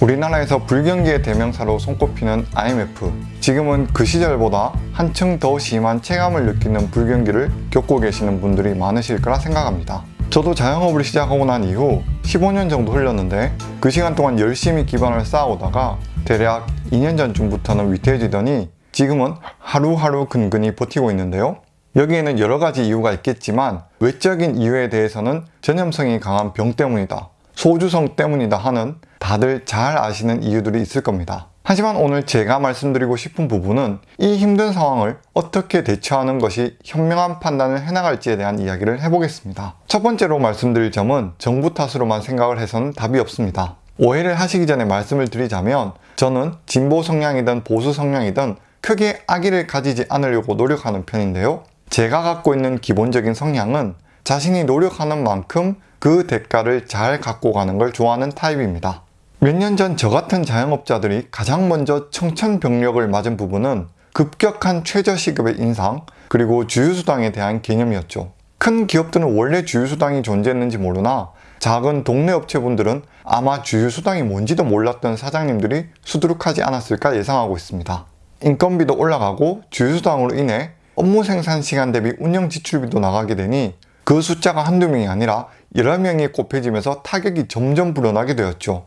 우리나라에서 불경기의 대명사로 손꼽히는 IMF 지금은 그 시절보다 한층 더 심한 체감을 느끼는 불경기를 겪고 계시는 분들이 많으실 거라 생각합니다. 저도 자영업을 시작하고 난 이후 15년 정도 흘렀는데 그 시간 동안 열심히 기반을 쌓아오다가 대략 2년 전쯤부터는 위태해지더니 지금은 하루하루 근근히 버티고 있는데요. 여기에는 여러 가지 이유가 있겠지만 외적인 이유에 대해서는 전염성이 강한 병 때문이다 소주성 때문이다 하는 다들 잘 아시는 이유들이 있을 겁니다. 하지만 오늘 제가 말씀드리고 싶은 부분은 이 힘든 상황을 어떻게 대처하는 것이 현명한 판단을 해나갈지에 대한 이야기를 해보겠습니다. 첫 번째로 말씀드릴 점은 정부 탓으로만 생각을 해서는 답이 없습니다. 오해를 하시기 전에 말씀을 드리자면 저는 진보 성향이든 보수 성향이든 크게 악의를 가지지 않으려고 노력하는 편인데요. 제가 갖고 있는 기본적인 성향은 자신이 노력하는 만큼 그 대가를 잘 갖고 가는 걸 좋아하는 타입입니다. 몇 년 전 저 같은 자영업자들이 가장 먼저 청천벽력을 맞은 부분은 급격한 최저시급의 인상 그리고 주유수당에 대한 개념이었죠. 큰 기업들은 원래 주유수당이 존재했는지 모르나 작은 동네 업체분들은 아마 주유수당이 뭔지도 몰랐던 사장님들이 수두룩하지 않았을까 예상하고 있습니다. 인건비도 올라가고 주유수당으로 인해 업무 생산 시간 대비 운영 지출비도 나가게 되니 그 숫자가 한두 명이 아니라 여러 명이 곱해지면서 타격이 점점 불어나게 되었죠.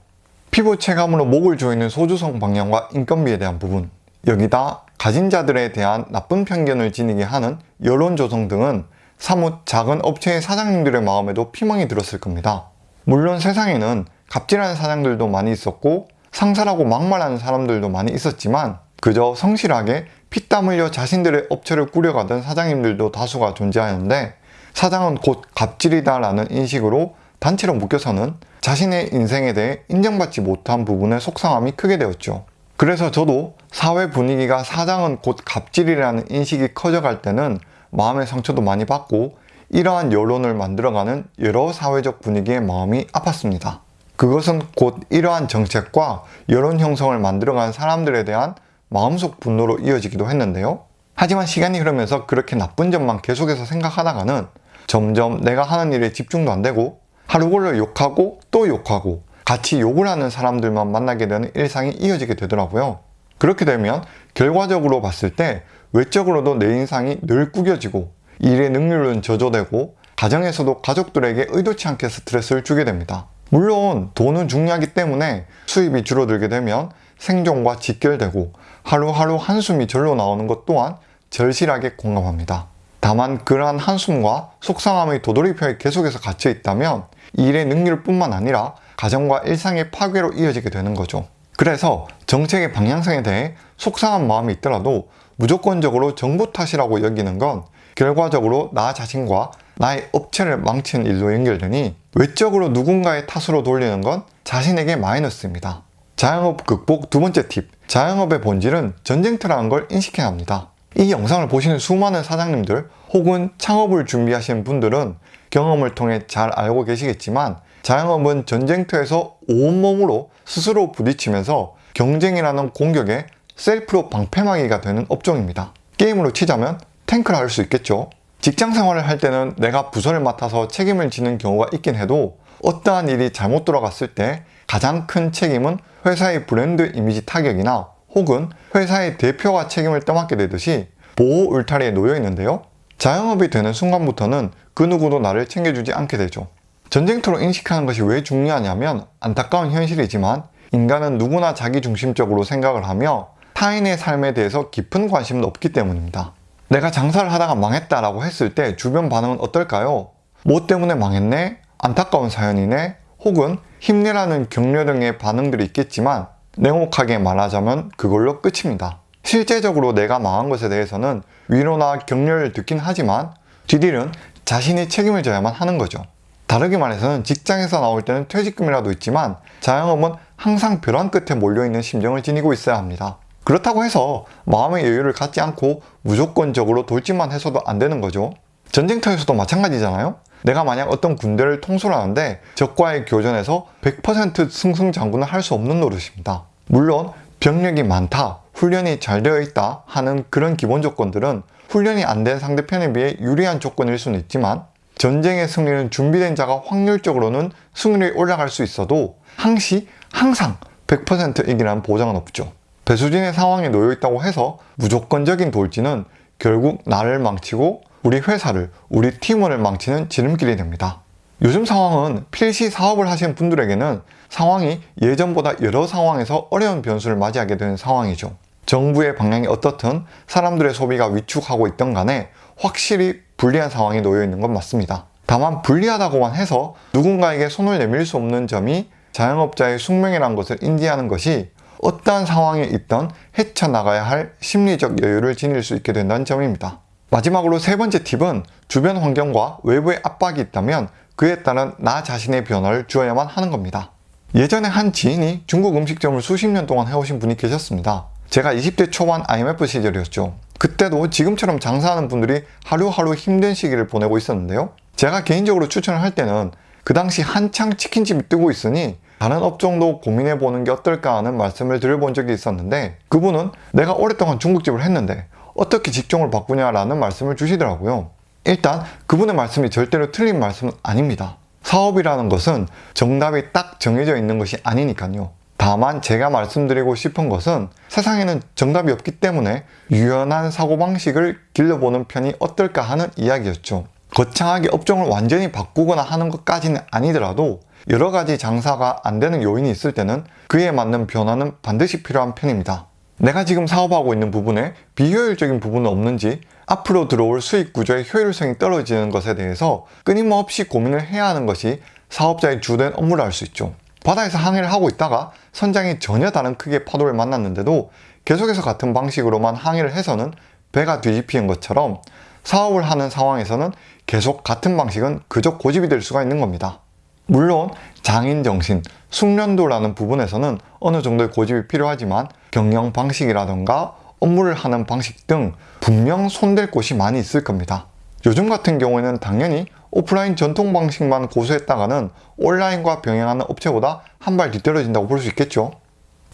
피부 체감으로 목을 조이는 소주성 방향과 인건비에 대한 부분 여기다 가진 자들에 대한 나쁜 편견을 지니게 하는 여론 조성 등은 사뭇 작은 업체의 사장님들의 마음에도 피멍이 들었을 겁니다. 물론 세상에는 갑질하는 사장들도 많이 있었고 상사라고 막말하는 사람들도 많이 있었지만 그저 성실하게 피땀 흘려 자신들의 업체를 꾸려가던 사장님들도 다수가 존재하는데 사장은 곧 갑질이다 라는 인식으로 단체로 묶여서는 자신의 인생에 대해 인정받지 못한 부분에 속상함이 크게 되었죠. 그래서 저도 사회 분위기가 사장은 곧 갑질이라는 인식이 커져갈 때는 마음의 상처도 많이 받고 이러한 여론을 만들어가는 여러 사회적 분위기의 마음이 아팠습니다. 그것은 곧 이러한 정책과 여론 형성을 만들어가는 사람들에 대한 마음속 분노로 이어지기도 했는데요. 하지만 시간이 흐르면서 그렇게 나쁜 점만 계속해서 생각하다가는 점점 내가 하는 일에 집중도 안 되고 하루 골로 욕하고 또 욕하고 같이 욕을 하는 사람들만 만나게 되는 일상이 이어지게 되더라고요. 그렇게 되면 결과적으로 봤을 때 외적으로도 내 인상이 늘 구겨지고 일의 능률은 저조되고 가정에서도 가족들에게 의도치 않게 스트레스를 주게 됩니다. 물론 돈은 중요하기 때문에 수입이 줄어들게 되면 생존과 직결되고 하루하루 한숨이 절로 나오는 것 또한 절실하게 공감합니다. 다만 그러한 한숨과 속상함의 도돌이표에 계속해서 갇혀 있다면 일의 능률 뿐만 아니라 가정과 일상의 파괴로 이어지게 되는 거죠. 그래서 정책의 방향성에 대해 속상한 마음이 있더라도 무조건적으로 정부 탓이라고 여기는 건 결과적으로 나 자신과 나의 업체를 망치는 일로 연결되니 외적으로 누군가의 탓으로 돌리는 건 자신에게 마이너스입니다. 자영업 극복 두 번째 팁 자영업의 본질은 전쟁터라는 걸 인식해야 합니다. 이 영상을 보시는 수많은 사장님들 혹은 창업을 준비하시는 분들은 경험을 통해 잘 알고 계시겠지만 자영업은 전쟁터에서 온몸으로 스스로 부딪히면서 경쟁이라는 공격에 셀프로 방패막이가 되는 업종입니다. 게임으로 치자면 탱크를 할수 있겠죠. 직장 생활을 할 때는 내가 부서를 맡아서 책임을 지는 경우가 있긴 해도 어떠한 일이 잘못 돌아갔을 때 가장 큰 책임은 회사의 브랜드 이미지 타격이나 혹은 회사의 대표가 책임을 떠맡게 되듯이 보호 울타리에 놓여 있는데요. 자영업이 되는 순간부터는 그 누구도 나를 챙겨주지 않게 되죠. 전쟁터로 인식하는 것이 왜 중요하냐면 안타까운 현실이지만 인간은 누구나 자기중심적으로 생각을 하며 타인의 삶에 대해서 깊은 관심도 없기 때문입니다. 내가 장사를 하다가 망했다라고 했을 때 주변 반응은 어떨까요? 뭐 때문에 망했네? 안타까운 사연이네? 혹은 힘내라는 격려 등의 반응들이 있겠지만 냉혹하게 말하자면 그걸로 끝입니다. 실제적으로 내가 망한 것에 대해서는 위로나 격려를 듣긴 하지만 뒤딜은 자신이 책임을 져야만 하는 거죠. 다르게 말해서는 직장에서 나올 때는 퇴직금이라도 있지만 자영업은 항상 벼랑 끝에 몰려있는 심정을 지니고 있어야 합니다. 그렇다고 해서 마음의 여유를 갖지 않고 무조건적으로 돌진만 해서도 안 되는 거죠. 전쟁터에서도 마찬가지잖아요. 내가 만약 어떤 군대를 통솔 하는데 적과의 교전에서 100% 승승장구는 할 수 없는 노릇입니다. 물론 병력이 많다, 훈련이 잘 되어 있다 하는 그런 기본 조건들은 훈련이 안 된 상대편에 비해 유리한 조건일 수는 있지만 전쟁의 승리는 준비된 자가 확률적으로는 승률이 올라갈 수 있어도 항시 항상 100% 이기라는 보장은 없죠. 배수진의 상황에 놓여 있다고 해서 무조건적인 돌진은 결국 나를 망치고 우리 회사를, 우리 팀원을 망치는 지름길이 됩니다. 요즘 상황은 필시 사업을 하시는 분들에게는 상황이 예전보다 여러 상황에서 어려운 변수를 맞이하게 되는 상황이죠. 정부의 방향이 어떻든 사람들의 소비가 위축하고 있던 간에 확실히 불리한 상황에 놓여 있는 건 맞습니다. 다만 불리하다고만 해서 누군가에게 손을 내밀 수 없는 점이 자영업자의 숙명이라는 것을 인지하는 것이 어떠한 상황에 있던 헤쳐나가야 할 심리적 여유를 지닐 수 있게 된다는 점입니다. 마지막으로 세 번째 팁은 주변 환경과 외부의 압박이 있다면 그에 따른 나 자신의 변화를 주어야만 하는 겁니다. 예전에 한 지인이 중국 음식점을 수십 년 동안 해오신 분이 계셨습니다. 제가 20대 초반 IMF 시절이었죠. 그때도 지금처럼 장사하는 분들이 하루하루 힘든 시기를 보내고 있었는데요. 제가 개인적으로 추천을 할 때는 그 당시 한창 치킨집이 뜨고 있으니 다른 업종도 고민해 보는 게 어떨까 하는 말씀을 드려본 적이 있었는데 그분은 내가 오랫동안 중국집을 했는데 어떻게 직종을 바꾸냐라는 말씀을 주시더라고요. 일단 그분의 말씀이 절대로 틀린 말씀은 아닙니다. 사업이라는 것은 정답이 딱 정해져 있는 것이 아니니까요. 다만 제가 말씀드리고 싶은 것은 세상에는 정답이 없기 때문에 유연한 사고방식을 길러보는 편이 어떨까 하는 이야기였죠. 거창하게 업종을 완전히 바꾸거나 하는 것까지는 아니더라도 여러 가지 장사가 안 되는 요인이 있을 때는 그에 맞는 변화는 반드시 필요한 편입니다. 내가 지금 사업하고 있는 부분에 비효율적인 부분은 없는지 앞으로 들어올 수익 구조의 효율성이 떨어지는 것에 대해서 끊임없이 고민을 해야 하는 것이 사업자의 주된 업무를 할수 있죠. 바다에서 항해를 하고 있다가 선장이 전혀 다른 크기의 파도를 만났는데도 계속해서 같은 방식으로만 항해를 해서는 배가 뒤집히는 것처럼 사업을 하는 상황에서는 계속 같은 방식은 그저 고집이 될 수가 있는 겁니다. 물론 장인 정신, 숙련도라는 부분에서는 어느 정도의 고집이 필요하지만 경영 방식이라던가 업무를 하는 방식 등 분명 손댈 곳이 많이 있을 겁니다. 요즘 같은 경우에는 당연히 오프라인 전통 방식만 고수했다가는 온라인과 병행하는 업체보다 한 발 뒤떨어진다고 볼 수 있겠죠.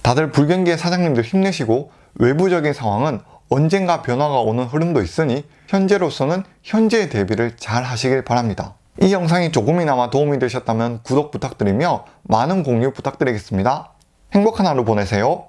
다들 불경기의 사장님들 힘내시고 외부적인 상황은 언젠가 변화가 오는 흐름도 있으니 현재로서는 현재의 대비를 잘 하시길 바랍니다. 이 영상이 조금이나마 도움이 되셨다면 구독 부탁드리며 많은 공유 부탁드리겠습니다. 행복한 하루 보내세요.